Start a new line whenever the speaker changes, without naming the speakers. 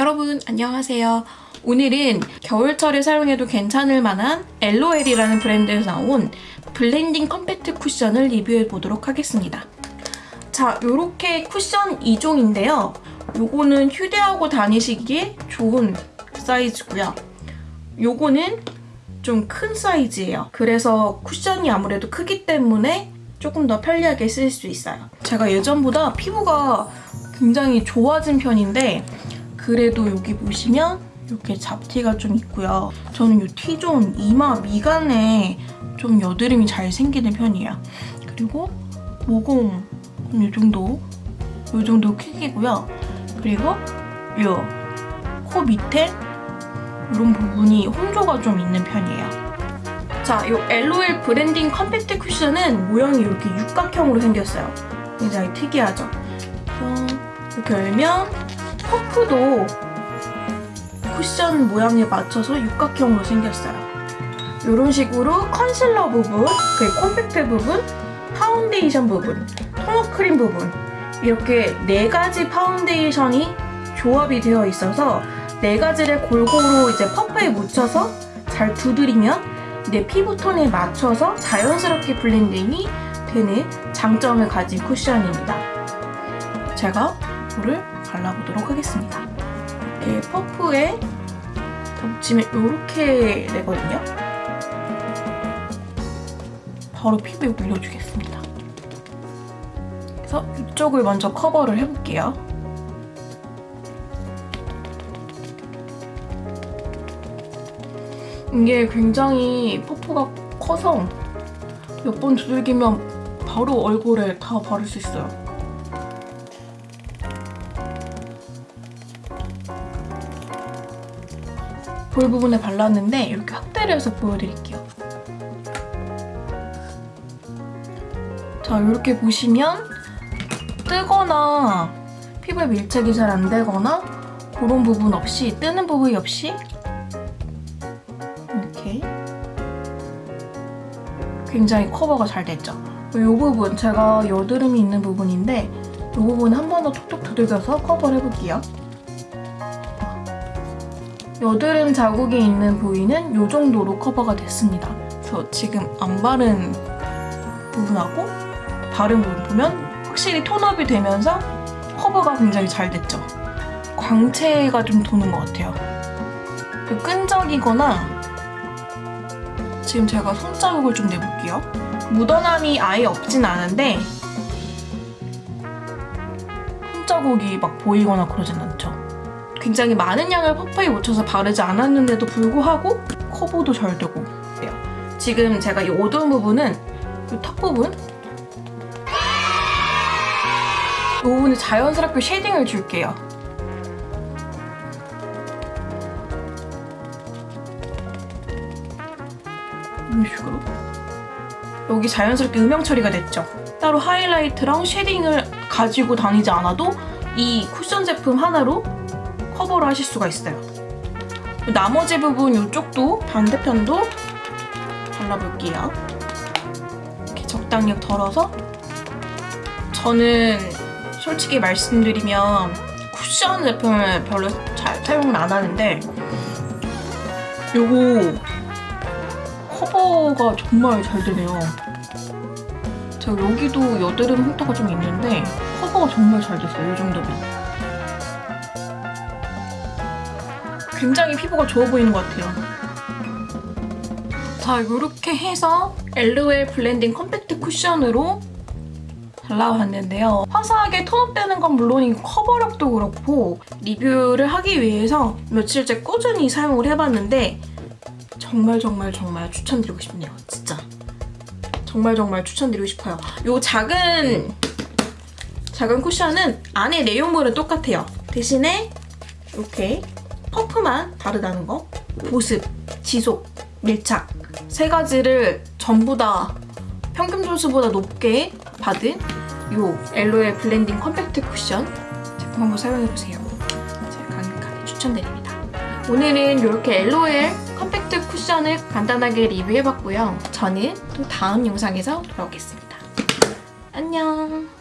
여러분 안녕하세요. 오늘은 겨울철에 사용해도 괜찮을 만한 LOL이라는 브랜드에서 나온 blending 컴팩트 쿠션을 리뷰해 보도록 하겠습니다. 자, 요렇게 쿠션 2종인데요. 요거는 휴대하고 다니시기에 좋은 사이즈고요. 요거는 좀 큰 사이즈예요. 그래서 쿠션이 아무래도 크기 때문에 조금 더 편리하게 쓸 수 있어요. 제가 예전보다 피부가 굉장히 좋아진 편인데 그래도 여기 보시면 이렇게 잡티가 좀 있고요. 저는 이 T zone 이마 미간에 좀 여드름이 잘 생기는 편이에요. 그리고 모공 이 정도 이 정도 크기고요. 그리고 이 코 밑에 이런 부분이 홍조가 좀 있는 편이에요. 자, 이 LOL blending 컴팩트 쿠션은 모양이 이렇게 육각형으로 생겼어요. 굉장히 특이하죠? 이렇게 열면 퍼프도 쿠션 모양에 맞춰서 육각형으로 생겼어요. 이런 식으로 컨실러 부분, 그리고 콤팩트 부분, 파운데이션 부분, tone up 크림 부분 이렇게 네 가지 파운데이션이 조합이 되어 있어서 네 가지를 골고루 이제 퍼프에 묻혀서 잘 두드리면 내 피부톤에 맞춰서 자연스럽게 blending이 되는 장점을 가진 쿠션입니다. 제가 물을 발라보도록 하겠습니다. 이렇게 퍼프에 덮치면 이렇게 되거든요. 바로 피부에 올려주겠습니다. 그래서 이쪽을 먼저 커버를 해볼게요. 이게 굉장히 퍼프가 커서 몇 번 두들기면 바로 얼굴에 다 바를 수 있어요. 볼 부분에 발랐는데 이렇게 확대를 해서 보여드릴게요. 자, 이렇게 보시면 뜨거나 피부에 밀착이 잘 안 되거나 그런 부분 없이 뜨는 부분이 없이 이렇게 굉장히 커버가 잘 됐죠. 이 부분 제가 여드름이 있는 부분인데 이 부분 한 번 더 톡톡 두들겨서 커버를 해볼게요. 여드름 자국이 있는 부위는 이 정도로 커버가 됐습니다. 그래서 지금 안 바른 부분하고 바른 부분 보면 확실히 톤업이 되면서 커버가 굉장히 잘 됐죠. 광채가 좀 도는 것 같아요. 끈적이거나 지금 제가 손자국을 좀 내볼게요. 묻어남이 아예 없진 않은데 손자국이 막 보이거나 그러진 않죠. 굉장히 많은 양을 퍼프에 묻혀서 바르지 않았는데도 불구하고 커버도 잘 되고 그래요. 지금 제가 이 어두운 부분은 이 턱 부분 이 부분에 자연스럽게 shading을 줄게요. 이런 식으로 여기 자연스럽게 음영 처리가 됐죠. 따로 하이라이트랑 shading을 가지고 다니지 않아도 이 쿠션 제품 하나로 커버를 하실 수가 있어요. 나머지 부분 이쪽도 반대편도 발라볼게요. 이렇게 적당히 덜어서 저는 솔직히 말씀드리면 쿠션 제품을 별로 잘 사용을 안 하는데 요거 커버가 정말 잘 되네요. 제가 여기도 여드름 흉터가 좀 있는데 커버가 정말 잘 됐어요. 이 정도면. 굉장히 피부가 좋아 보이는 것 같아요. 자, 이렇게 해서 LOL blending 컴팩트 쿠션으로 발라봤는데요. 화사하게 tone up되는 건 물론이고 커버력도 그렇고 리뷰를 하기 위해서 며칠째 꾸준히 사용을 해봤는데 정말 정말 정말 추천드리고 싶네요. 진짜. 정말 정말 추천드리고 싶어요. 이 작은 작은 쿠션은 안에 내용물은 똑같아요. 대신에 이렇게 퍼프만 다르다는 거 보습, 지속, 밀착 세 가지를 전부 다 평균 점수보다 높게 받은 이 LOL blending 컴팩트 쿠션 제품 한번 사용해보세요. 제가 강력하게 추천드립니다. 오늘은 이렇게 LOL 컴팩트 쿠션을 간단하게 리뷰해봤고요. 저는 또 다음 영상에서 돌아오겠습니다. 안녕!